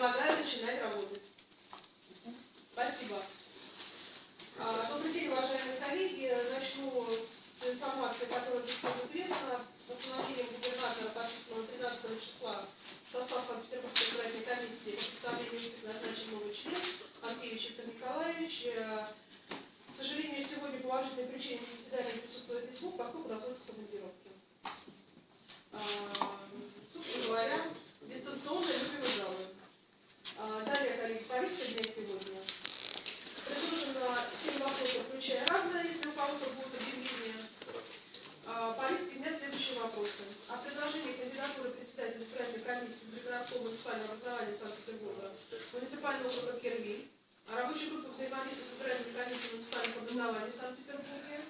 предлагаю начинать работать. Спасибо. А, Добрый день, уважаемые коллеги. Начну с информации, которая уже всем известна. Постановлением губернатора, подписанного 13 числа, состав Санкт-Петербургской избирательной комиссии по составлению листы назначен новый Виктор Николаевич. Э, К сожалению, сегодня по уважительной причине на заседании присутствует МУК, поскольку находится в командировке. А, Собственно говоря, дистанционно любимый залы. А, Далее, коллеги, повестка дня сегодня. Предложено 7 вопросов, включая разное, если у кого-то будут объявления. А, Повестки дня следующие вопросы. О предложении кандидатуры председателя избирательной комиссии для городского муниципального образования Санкт-Петербурга, муниципального округа Кервиль, о рабочей группе взаимодействия с избирательной комиссией муниципальных образований в Санкт-Петербурге,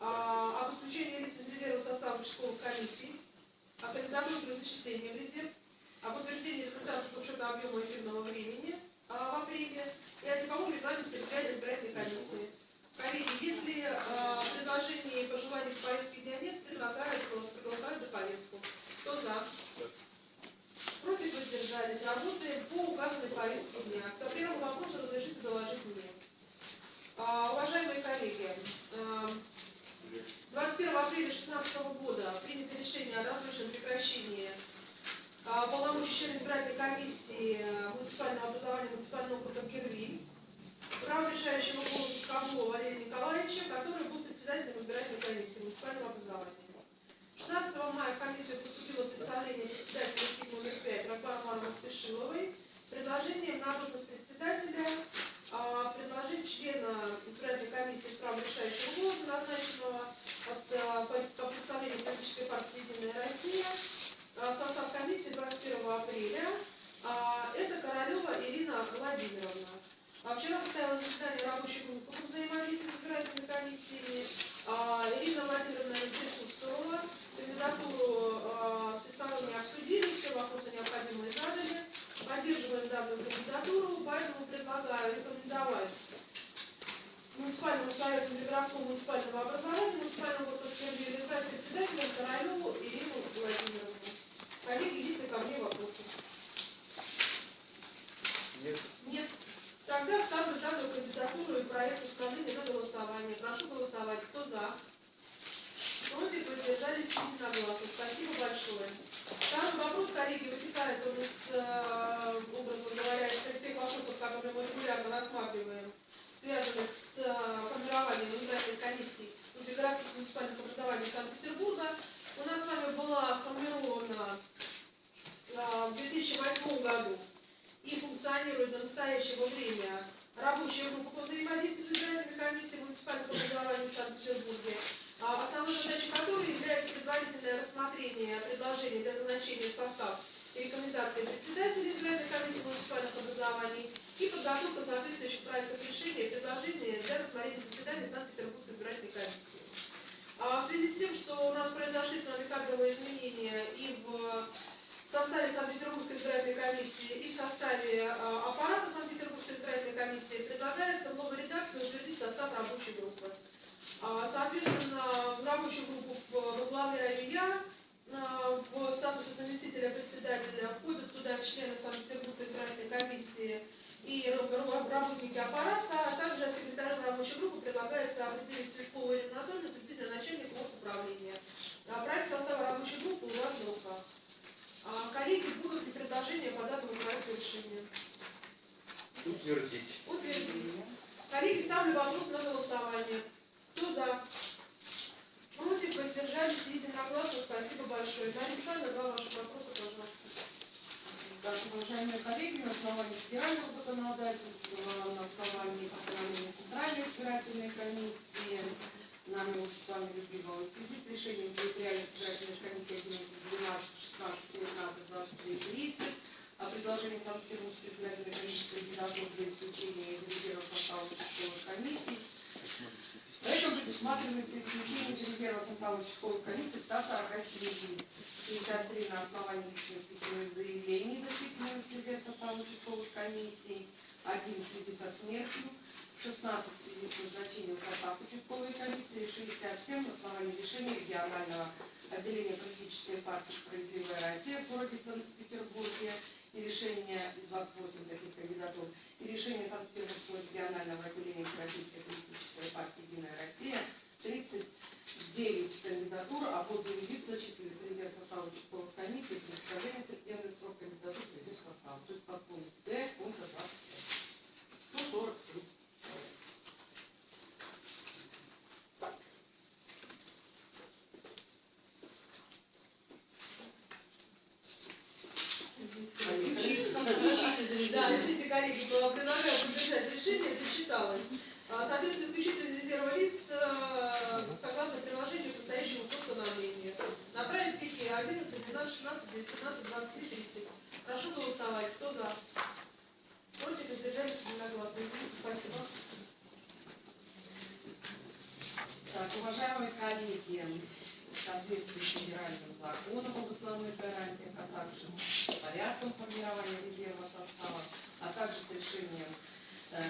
а, об исключении лиц из резерва состава участковых комиссий, о кандидатуре при зачислении в резерв, об утверждении результатов учета объема эфирного времени а, в апреле и о типовом регламенте территориальной избирательной комиссии. Коллеги, если а, предложений и пожеланий в повестке дня нет, предлагаю проголосовать за повестку. Кто за? Против воздержались. Работаем по указанной повестке дня. К первому вопросу разрешите доложить мне. А, уважаемые коллеги, а, 21 апреля 2016 года принято решение о досрочном прекращении а, члена избирательной комиссии э, муниципального образования муниципального округа Гервиль. Право решающего голоса Козлова Валерия Николаевича, который был председателем избирательной комиссии муниципального образования. 16 мая в комиссию поступило представление председателя СИК номер 5 Рафаэль Романовны Спешиловой. Предложением на должность председателя а, предложить члена избирательной комиссии с правом решающего голоса, назначенного от, а, по, по представлению политической партии «Единая Россия», в состав комиссии 21 апреля. А, Это Королева Ирина Владимировна. А Вчера состоялось заседание рабочей группы по взаимодействию с избирательными комиссиями. А, Ирина Владимировна не присутствовала. Кандидатуру а, всесторонне обсудили, все вопросы необходимые задали. Поддерживаем данную кандидатуру, поэтому предлагаю рекомендовать муниципальному совету Ленинградского муниципального образования, муниципального округа Сергея избрать председателем Королеву Ирину Владимировну. Коллеги, есть ли ко мне вопросы? Нет. Нет. Тогда ставлю данную кандидатуру и проект установления на голосование. Прошу голосовать. Кто за? Против воздержались единогласно. Спасибо большое. Второй вопрос, коллеги, вытекает он из, э, образно говоря, из тех вопросов, которые мы регулярно рассматриваем, связанных с э, формированием избирательной комиссии городских муниципальных образований Санкт-Петербурга. У нас с вами была сформирована в 2008 году и функционирует до настоящего времени рабочая группа по взаимодействию с избирательной комиссией муниципальных образований в Санкт-Петербурге, а основной задачей которой является предварительное рассмотрение предложений для назначения в состав рекомендации председателя избирательной комиссии муниципальных образований и подготовка соответствующих проектов решений и предложений для рассмотрения заседания Санкт-Петербургской избирательной комиссии. А в связи с тем, что у нас произошли с вами кадровые изменения и в в составе Санкт-Петербургской избирательной комиссии и в составе а, аппарата Санкт-Петербургской избирательной комиссии предлагается в новой редакции утвердить состав рабочей группы. А, Соответственно, в рабочую группу возглавляю я, а, в статусе заместителя председателя входят туда члены Санкт-Петербургской избирательной комиссии и работники аппарата, а также секретарем рабочей группы предлагается определить Цветкову Ирину Анатольевну, заместителя начальника управления. А Проект состава рабочей группы у вас в руках. А, Коллеги, будут ли предложения по данному проекту решения? Утвердить. Утвердить. Коллеги, ставлю вопрос на голосование. Кто за? Против, воздержались, единогласно. Спасибо большое. Дарья Александровна, два ваших вопроса, пожалуйста. Так, уважаемые коллеги, на основании федерального законодательства, на основании постановления Центральной избирательной комиссии, нами уже с вами любимого, в связи с решением территориальной избирательной комиссии 11, 12, 16, 19, 23, 30, о предложении Санкт-Петербургской избирательной комиссии кандидатур для исключения из состава участковых комиссий, Поэтому предусматривается исключение из резерва состава участковой комиссии 147 единиц. 63 на основании личных письменных заявлений, зачитанных в резерв состава участковых комиссий, один в связи со смертью, 16 в связи с назначением в состав участковой комиссии, 67 на основании решения регионального отделения политической партии «Справедливая Россия» в городе Санкт-Петербурге. и решение 28 таких кандидатур, и решение Санкт-Петербургского регионального отделения Российской политической партии «Единая Россия» 39 кандидатур, а после визит зачислили в резерв состава участковых комиссий при представлении предельный срок кандидатур в резерв состава. То есть под пункт Д пункта 25. 147 человек. Включите, там включите, Да, извините, коллеги, было предлагаю поддержать решение, зачиталось. А, Соответственно, исключительно резерва лиц, э, согласно приложению, состоящему постановлению. Направить стихи 11, 12, 16, 19, 23, 30. Прошу голосовать. Кто за? Против, воздержались единогласно. Спасибо. Так, уважаемые коллеги, соответствии федеральным законом об основных гарантиях, а также порядком формирования резерва состава, а также с решением э,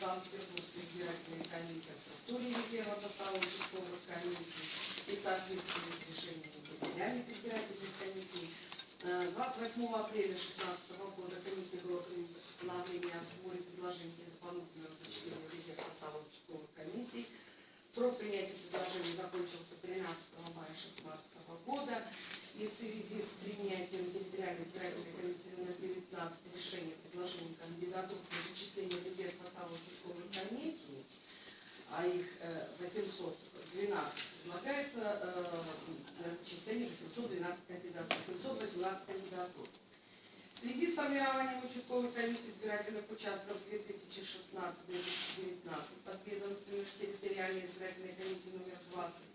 Санкт-Петербургской избирательной комиссии о структуре резерва состава участковых комиссий и соответствии с решением территориальных избирательных комиссий Э, 28 апреля 2016 года комиссия была принято постановление о сборе предложений дополнительного зачисления резерв состава участковых комиссий. Срок принятия предложений закончился 13 мая 2016 года. И в связи с принятием территориальной избирательной комиссии номер 19 решения предложений кандидатур на зачисление в резерв состава участковых комиссий, а их э, 812, предлагается э, на зачисление 812 кандидатур, 718 кандидатур. В связи с формированием участковой комиссии избирательных участков 2016-2019 подведомственных территориальной избирательной комиссии номер 20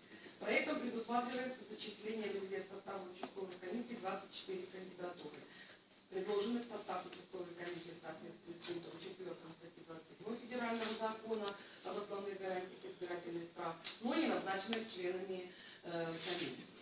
проектом предусматривается зачисление в резерв состава участковой комиссии 24 кандидатуры, предложенных в состав участковой комиссии в соответствии с пунктом 4 статьи 27 Федерального закона об основных гарантиях избирательных прав, но не назначенных членами э, комиссии.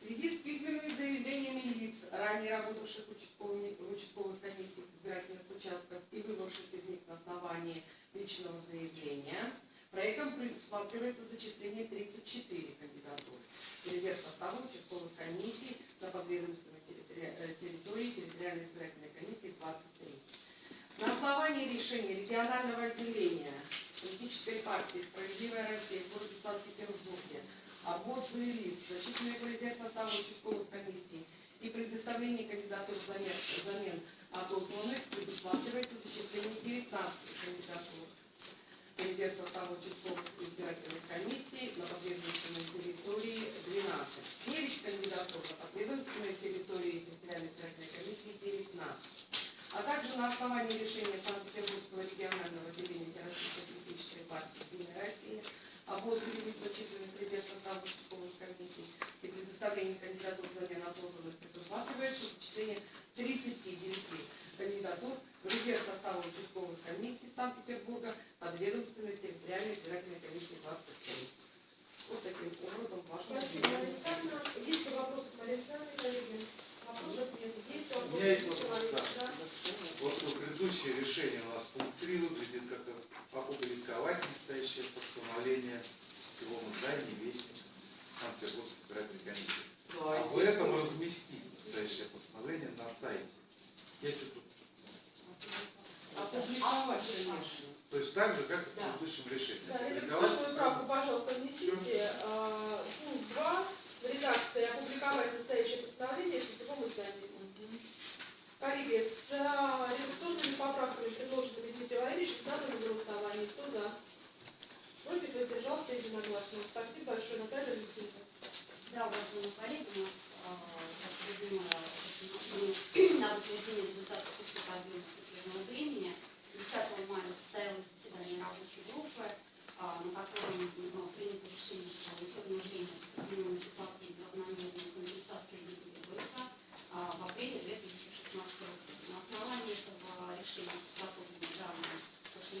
В связи с письменными заявлениями лиц, ранее работавших участковых, комиссиях избирательных участков и выбывших из них на основании личного заявления, проектом предусматривается зачисление 34 кандидатуры в резерв состава участковых комиссий на подведомственной э, территории территориальной избирательной комиссии 23. На основании решения регионального отделения политической партии «Справедливая Россия» в городе Санкт-Петербурге об отзыве лиц, зачисленных в резерв состава участковых комиссий и предоставлении кандидатур взамен, взамен отозванных предусматривается зачисление 19 кандидатур в резерв состава участковых избирательных комиссий на подведомственной территории 12. 9 кандидатур на подведомственной территории территориальной избирательной комиссии 19 а также на основании решения Санкт-Петербургского регионального отделения Всероссийской политической партии «Единая Россия» об отзыве в резерв состава участковых комиссий и предоставлении кандидатур взамен отозванных предусматривается зачисление 39 кандидатур в резерв состава участковых комиссий Санкт-Петербурга подведомственной территориальной избирательной комиссии 23. Вот таким образом ваше Спасибо, Александра. Есть ли вопросы к Александре, коллеги? Вопросов нет. Есть вопросы? У меня есть вопрос, да. Вот предыдущее решение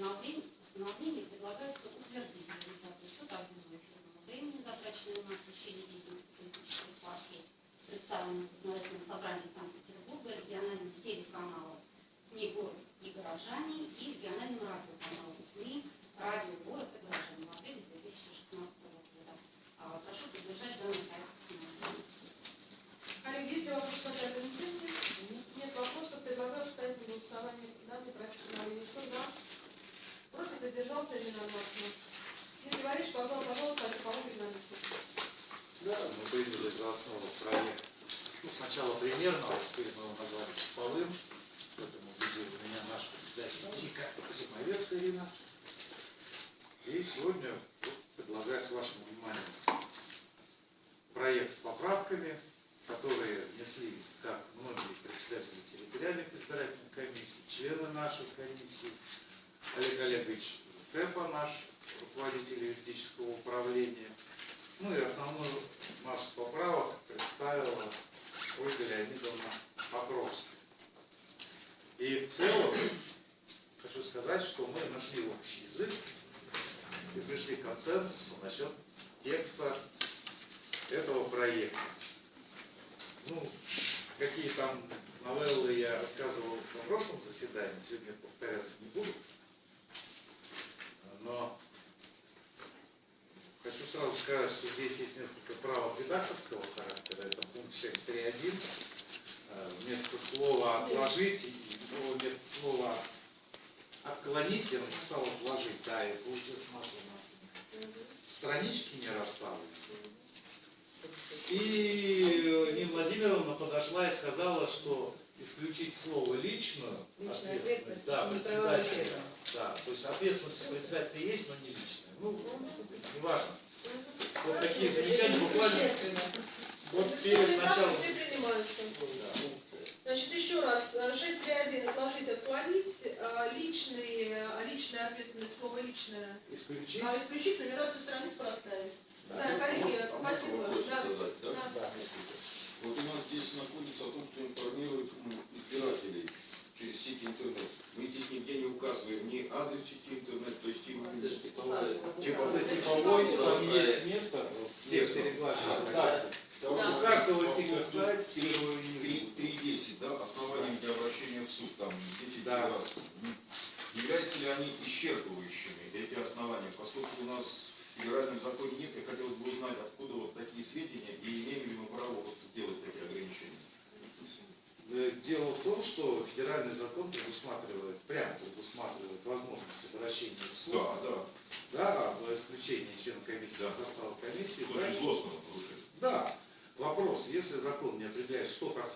now being Держался задержался ненадолго. Ну, Ты говоришь, пожалуйста, пожалуйста, а кому переносить? Да, мы приняли за основу проект. Ну, сначала примерного, а теперь мы его назвали полым. Поэтому убедил меня наш председатель ТИКа Зимовец Ирина. И сегодня вот, предлагаю с вашим вниманием проект с поправками, которые внесли как многие представители территориальных избирательных комиссий, члены нашей комиссии, Олег Олегович Цепа, наш руководитель юридического управления. Ну и основную массу поправок представила Ольга Леонидовна Покровская. И в целом хочу сказать, что мы нашли общий язык и пришли к консенсусу насчет текста этого проекта. Ну, какие там новеллы я рассказывал на прошлом заседании, сегодня повторяться не буду. Но хочу сразу сказать, что здесь есть несколько правок редакторского характера. Это пункт 6.3.1. Э, Вместо слова «отложить» и ну, вместо слова «отклонить» я написал «отложить». Да, и получилось масло масляное. Странички не расставились. И Нина Владимировна подошла и сказала, что исключить слово личную ответственность, да, ответственность, не председателя, да, то есть ответственность председателя есть, но не личная. Ну, неважно. Вот такие замечания буквально вот перед началом. Все принимаются. Да. Значит, еще раз, 6.3.1 отложить, отклонить, а, личный, а, личная ответственность, слово личное, Исключить. а исключить нумерацию страниц поставить. Да. Да, коллеги, спасибо. Вопрос Да. да? Да. Вот у нас здесь находится о том, что информируют м, избирателей через сеть интернет. Мы здесь нигде не указываем ни адрес сети интернет, то есть им Типа за типовой там есть место тексте регламента. Да. У каждого типа сайт с первого Три- 3.10, да, основанием для обращения в суд, там 10 Да. раз. Являются ли они исчерпывающими, эти основания? Поскольку у нас в федеральном законе нет, я хотелось бы узнать, откуда вот такие сведения и имеем ли мы право вот делать такие ограничения. Э, Дело в том, что федеральный закон предусматривает, прямо предусматривает возможность обращения в суд. Да, да. Да, за исключением члена комиссии Да. состава комиссии. Значит, злостного нарушения. Да. Вопрос, если закон не определяет, что как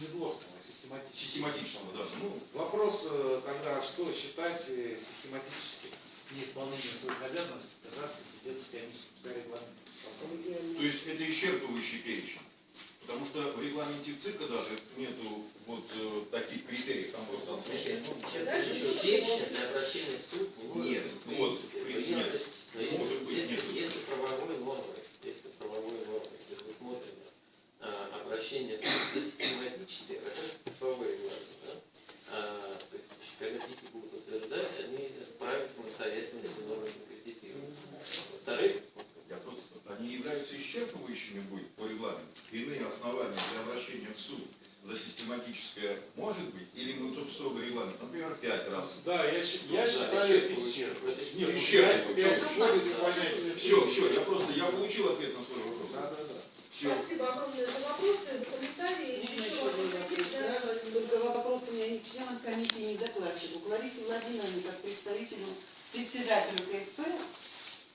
не злостного, а систематически. Систематичного даже. Ну, Вопрос э, тогда, что считать э, систематически неисполнением своих обязанностей Казахской компетенции комиссии по регламенту. То есть это исчерпывающий перечень. Потому что в регламенте ЦИКа даже нету вот э, таких критериев, там просто отсутствие. Дальше Еще перечня для обращения в суд Нет, вот, нет, но если- может быть, если- нету. Если правовой нормой, если правовой нормой предусмотрено а, обращение в суд за систематически, это типовые регламенты, да? А, то есть школьники будут утверждать, они вправе самостоятельно эти нормы конкретизировать. Во-вторых, Я просто, они являются исчерпывающими будет по регламенту. Иные основания для обращения в суд за систематическое может быть, или мы тут строго регламент, например, пять раз. Да, я, щи- я Да, считаю. Это Нет, ну, исчерпывающе. пять- пять. Все, все, я просто, я получил ответ на свой вопрос. Да, да, да. Все. Спасибо огромное за вопросы, комментарии. Еще еще один вопрос, да? Вопрос у меня не к членам комиссии, не докладчику. К Ларисе Владимировне, как представителю, председателю КСП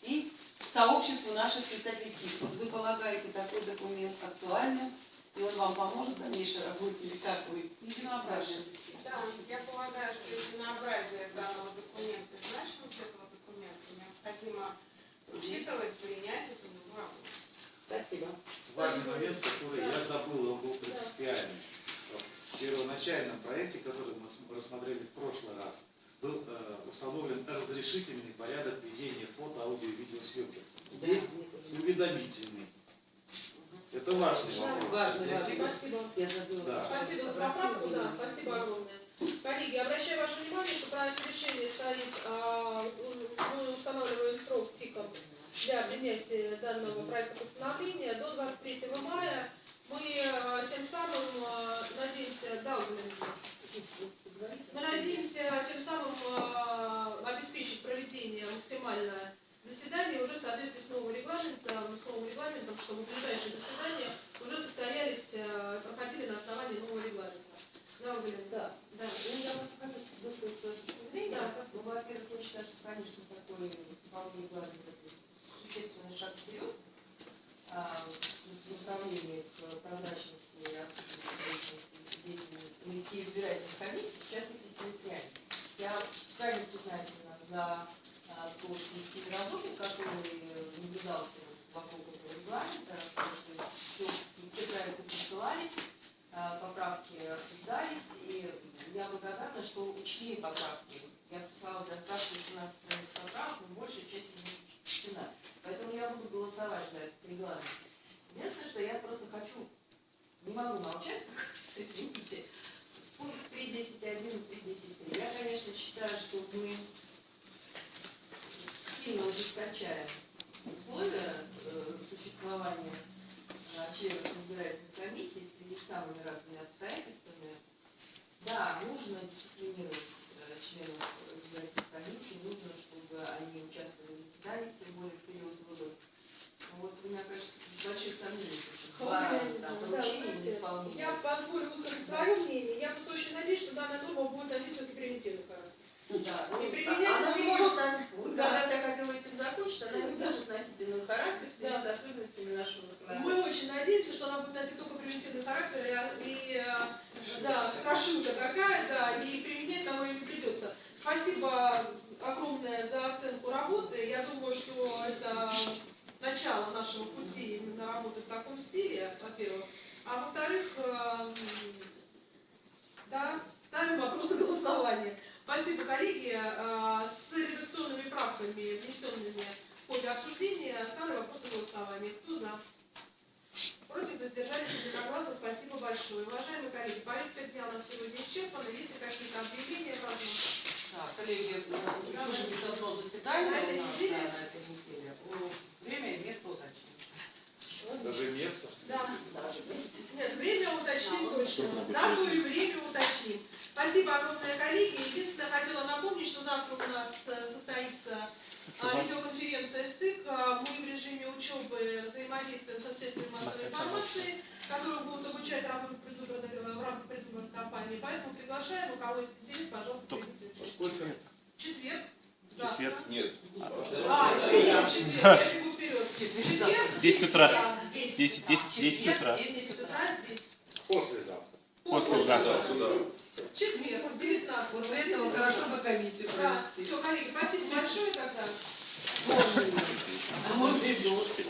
и сообществу наших представителей ТИК. Вот вы полагаете такой документ актуальным, и он вам поможет в дальнейшей работе, или как вы? Единообразие. Да, я полагаю, что единообразие данного документа значимость этого документа необходимо учитывать, принять эту норму. Спасибо. Важный момент, который я забыл, он был принципиальный. В первоначальном проекте, который мы рассмотрели в прошлый раз, был э, установлен разрешительный порядок ведения фото, аудио и видеосъемки. Здесь уведомительный. Это важный вопрос. Важный, важный. Спасибо. Я забыла. Да. Спасибо за поправку, да, спасибо огромное. Коллеги, обращаю ваше внимание, что в проекте решения стоит, а, мы устанавливаем срок ТИКом для принятия данного проекта постановления до 23 мая. Мы а, тем самым а, надеемся, да? Мы надеемся тем самым а, обеспечить проведение максимально заседания уже в соответствии с новым регламентом, с новым регламентом, чтобы ближайшие заседания уже состоялись, а, проходили на основании нового регламента. Да, Владимир? Да, да. Ну, я просто хочу высказать свою точку зрения. Да, Ну, во-первых, я считаю, что, конечно, такой вполне главный такой существенный шаг вперед. А, стремлении к прозрачности и открытости деятельности избирательных комиссий, в частности территориальных. Я крайне признательна за а, тот коллективный работы, который наблюдался вокруг этого регламента, потому что все, все проекты присылались, а, поправки обсуждались, и я благодарна, что учли поправки. Я прислала для справки 18 страниц поправок, но большая часть из них учтена. Поэтому я буду голосовать за этот регламент. Единственное, что я просто хочу, не могу молчать, извините, пункт 3.10.1 и 3.10.3. Я, конечно, считаю, что мы сильно ужесточаем условия э, существования э, членов избирательной комиссии в связи с самыми разными обстоятельствами. Да, нужно дисциплинировать э, членов избирательной комиссии, нужно, чтобы они участвовали в заседаниях, тем более в период выборов. Вот у меня, кажется, большие сомнения, потому что два раза там поручение не исполнение. Я позволю высказать свое мнение. Я просто очень надеюсь, что данная норма будет носить все-таки превентивный характер. Да, Не ну, применять, она но не ее- может носить, вот Да. как раз я хотела этим закончить, она не может носить иной характер в связи Да. с особенностями нашего Мы законодательства. очень надеемся, что она будет носить только превентивный характер, и, э, да, страшилка такая, да, и применять нам ее не придется. Спасибо огромное за оценку работы. Я думаю, что это начало нашего пути именно работы в таком стиле, во-первых. А во-вторых, эм, да, ставим вопрос на голосование. Спасибо, коллеги. Э, С редакционными правками, внесенными в ходе обсуждения, ставлю вопрос на голосование. Кто за? Против воздержались единогласно. Спасибо большое. Уважаемые коллеги, повестка дня у нас сегодня исчерпана. Есть ли какие-то объявления? Да, коллеги, уже будет одно заседание На этой неделе? да, на этой неделе. Время и место уточним. Даже место. Да. Даже место. Нет, время уточним точно. Дату и время уточним. Спасибо огромное, коллеги. Единственное, хотела напомнить, что завтра у нас э, состоится а, видеоконференция с ЦИК. Мы в режиме учебы взаимодействуем со средствами массовой информации, которые будут обучать работу предвыборной, э, в рамках предвыборной кампании. Поэтому приглашаем, у кого есть интерес, пожалуйста, участие. Четверг. Завтра. Нет. А, четверг, четверг, я бегу вперед. Четверг. 10 утра. Да, 10 10, утра. 10, 10 утра. 10 утра здесь. Послезавтра. Послезавтра. Четверг, 19. После этого хорошо бы комиссию провести. все, коллеги, спасибо большое тогда. Можно А можно и дождь.